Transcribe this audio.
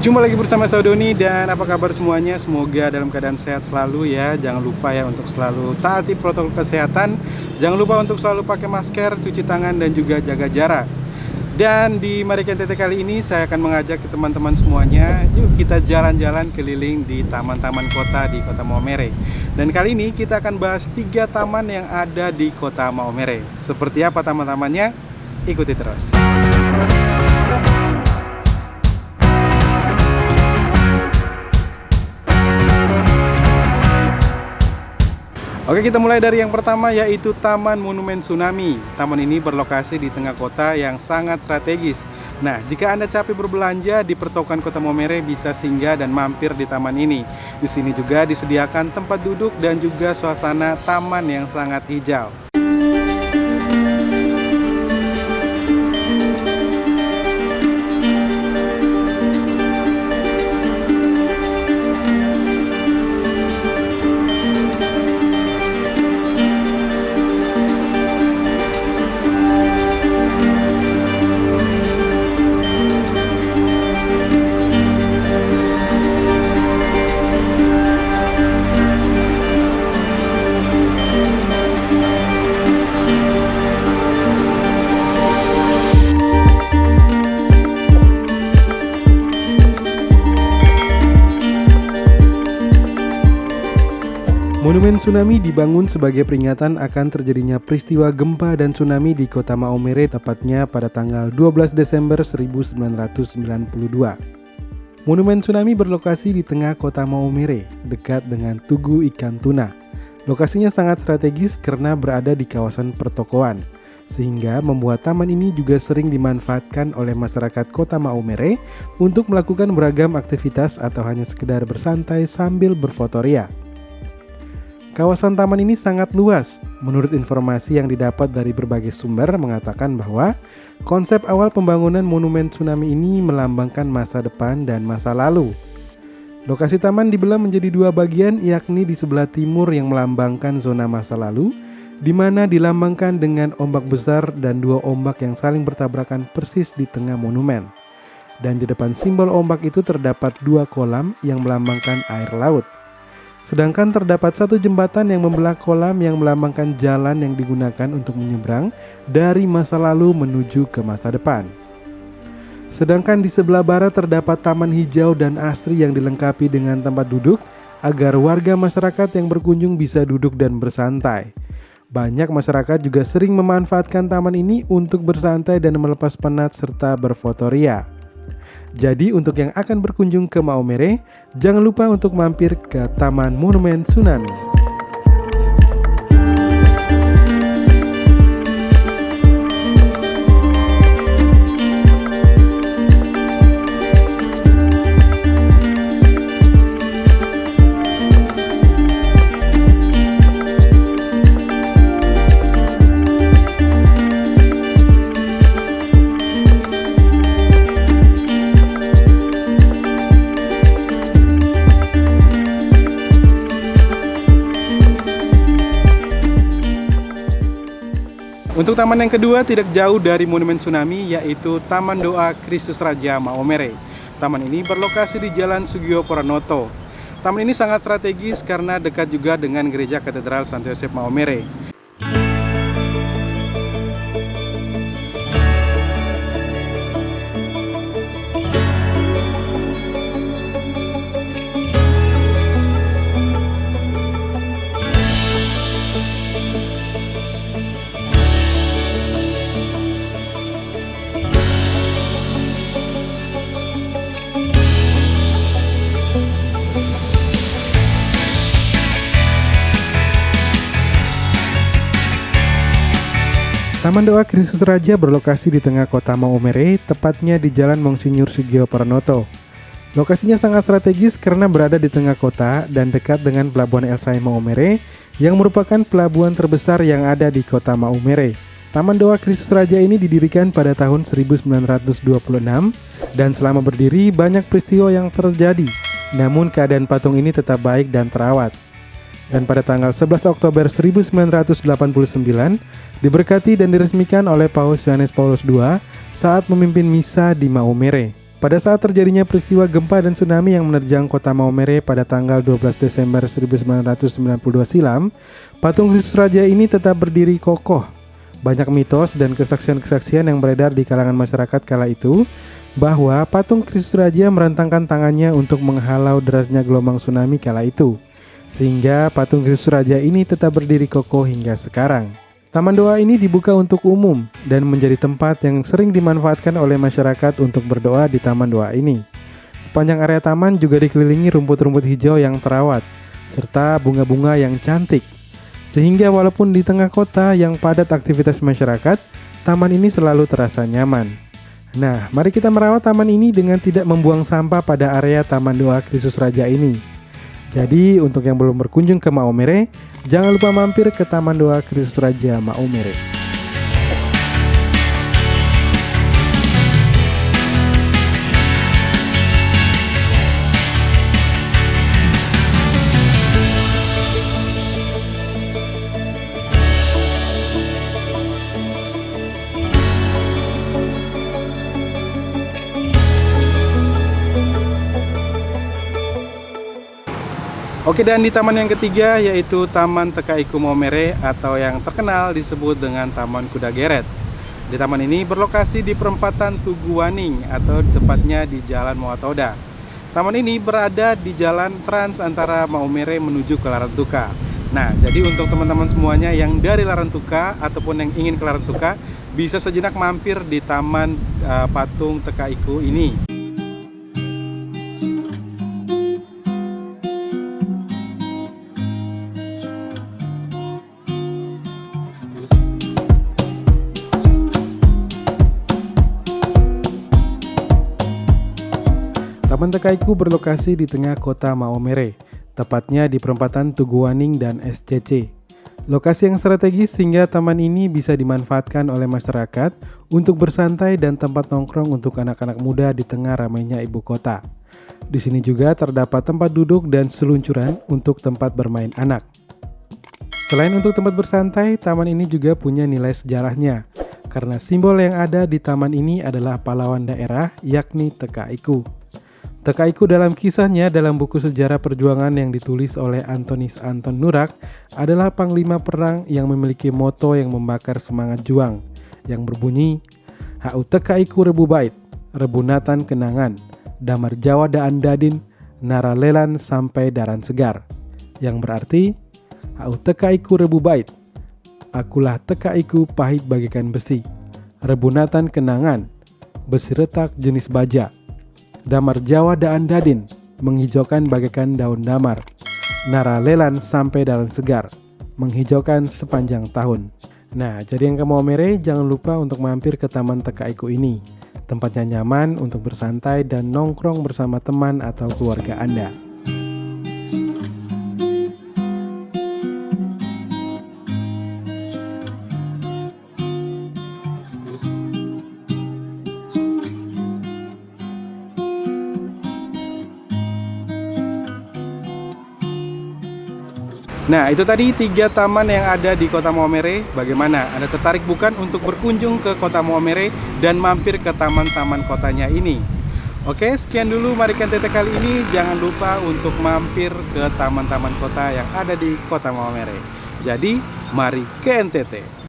Jumpa lagi bersama saya Doni dan apa kabar semuanya? Semoga dalam keadaan sehat selalu ya. Jangan lupa ya untuk selalu taati protokol kesehatan. Jangan lupa untuk selalu pakai masker, cuci tangan dan juga jaga jarak. Dan di Marikan TT kali ini saya akan mengajak ke teman-teman semuanya Yuk kita jalan-jalan keliling di taman-taman kota di kota Maumere Dan kali ini kita akan bahas tiga taman yang ada di kota Maumere Seperti apa taman-tamannya? Ikuti terus Oke kita mulai dari yang pertama yaitu Taman Monumen Tsunami. Taman ini berlokasi di tengah kota yang sangat strategis. Nah jika Anda capek berbelanja di pertokoan kota Momere bisa singgah dan mampir di taman ini. Di sini juga disediakan tempat duduk dan juga suasana taman yang sangat hijau Monumen Tsunami dibangun sebagai peringatan akan terjadinya peristiwa gempa dan tsunami di kota Maomere tepatnya pada tanggal 12 Desember 1992. Monumen Tsunami berlokasi di tengah kota Maomere, dekat dengan Tugu Ikan Tuna. Lokasinya sangat strategis karena berada di kawasan pertokoan, sehingga membuat taman ini juga sering dimanfaatkan oleh masyarakat kota Maomere untuk melakukan beragam aktivitas atau hanya sekedar bersantai sambil berfotoria. Kawasan taman ini sangat luas. Menurut informasi yang didapat dari berbagai sumber mengatakan bahwa konsep awal pembangunan monumen tsunami ini melambangkan masa depan dan masa lalu. Lokasi taman dibelah menjadi dua bagian yakni di sebelah timur yang melambangkan zona masa lalu di mana dilambangkan dengan ombak besar dan dua ombak yang saling bertabrakan persis di tengah monumen. Dan di depan simbol ombak itu terdapat dua kolam yang melambangkan air laut. Sedangkan terdapat satu jembatan yang membelah kolam yang melambangkan jalan yang digunakan untuk menyeberang dari masa lalu menuju ke masa depan. Sedangkan di sebelah barat terdapat taman hijau dan asri yang dilengkapi dengan tempat duduk agar warga masyarakat yang berkunjung bisa duduk dan bersantai. Banyak masyarakat juga sering memanfaatkan taman ini untuk bersantai dan melepas penat serta berfotoria. Jadi untuk yang akan berkunjung ke Maomere, jangan lupa untuk mampir ke Taman Monumen Tsunami. Untuk taman yang kedua tidak jauh dari Monumen Tsunami yaitu Taman Doa Kristus Raja Maomere. Taman ini berlokasi di Jalan Sugio Pranoto. Taman ini sangat strategis karena dekat juga dengan Gereja Katedral Santo Yosef Maomere. Taman Doa Kristus Raja berlokasi di tengah kota Maumere, tepatnya di Jalan Monsinyur Sugio Pranoto. Lokasinya sangat strategis karena berada di tengah kota dan dekat dengan Pelabuhan Elsai Maumere yang merupakan pelabuhan terbesar yang ada di kota Maumere. Taman Doa Kristus Raja ini didirikan pada tahun 1926 dan selama berdiri banyak peristiwa yang terjadi. Namun keadaan patung ini tetap baik dan terawat. Dan pada tanggal 11 Oktober 1989 diberkati dan diresmikan oleh Paus Yohanes Paulus II saat memimpin misa di Maumere. Pada saat terjadinya peristiwa gempa dan tsunami yang menerjang kota Maumere pada tanggal 12 Desember 1992 silam, patung Kristus Raja ini tetap berdiri kokoh. Banyak mitos dan kesaksian-kesaksian yang beredar di kalangan masyarakat kala itu bahwa patung Kristus Raja merentangkan tangannya untuk menghalau derasnya gelombang tsunami kala itu. Sehingga patung Kristus Raja ini tetap berdiri kokoh hingga sekarang. Taman doa ini dibuka untuk umum dan menjadi tempat yang sering dimanfaatkan oleh masyarakat untuk berdoa di taman doa ini. Sepanjang area taman juga dikelilingi rumput-rumput hijau yang terawat, serta bunga-bunga yang cantik. Sehingga walaupun di tengah kota yang padat aktivitas masyarakat, taman ini selalu terasa nyaman. Nah, mari kita merawat taman ini dengan tidak membuang sampah pada area Taman Doa Kristus Raja ini. Jadi untuk yang belum berkunjung ke Maumere, jangan lupa mampir ke Taman Doa Kristus Raja Maumere. Oke dan di taman yang ketiga yaitu Taman Tekaiku Momere atau yang terkenal disebut dengan Taman Kuda Geret. Di taman ini berlokasi di perempatan Tuguwaning atau tepatnya di Jalan Moatoda. Taman ini berada di jalan trans antara Maumere menuju ke Larantuka. Nah, jadi untuk teman-teman semuanya yang dari Larantuka ataupun yang ingin ke Larantuka bisa sejenak mampir di Taman uh, Patung Tekaiku ini. Taman Tekaiku berlokasi di tengah kota Maomere, tepatnya di perempatan Tuguaning dan SCC. Lokasi yang strategis sehingga taman ini bisa dimanfaatkan oleh masyarakat untuk bersantai dan tempat nongkrong untuk anak-anak muda di tengah ramainya ibu kota. Di sini juga terdapat tempat duduk dan seluncuran untuk tempat bermain anak. Selain untuk tempat bersantai, taman ini juga punya nilai sejarahnya, karena simbol yang ada di taman ini adalah pahlawan daerah yakni Tekaiku. Tekaiku dalam kisahnya dalam buku sejarah perjuangan yang ditulis oleh Antonis Anton Nurak adalah panglima perang yang memiliki moto yang membakar semangat juang yang berbunyi Hau Tekaiku Rebu Bait, Rebunatan Kenangan, Damar Jawa Daan Dadin, Naralelan sampai Daran Segar. Yang berarti Hau Tekaiku Rebu Bait, Akulah Tekaiku pahit bagikan besi, Rebunatan Kenangan, besi retak jenis baja, Damar Jawa Daan Dadin menghijaukan bagaikan daun damar. Nara lelan sampai daun segar, menghijaukan sepanjang tahun. Nah, jadi yang kamu mere jangan lupa untuk mampir ke Taman Tekaiku ini. Tempatnya nyaman untuk bersantai dan nongkrong bersama teman atau keluarga Anda. Nah itu tadi tiga taman yang ada di kota Maumere Bagaimana? Anda tertarik bukan untuk berkunjung ke kota Maumere Dan mampir ke taman-taman kotanya ini? Oke sekian dulu Mari NTT kali ini Jangan lupa untuk mampir ke taman-taman kota yang ada di kota Maumere Jadi mari ke NTT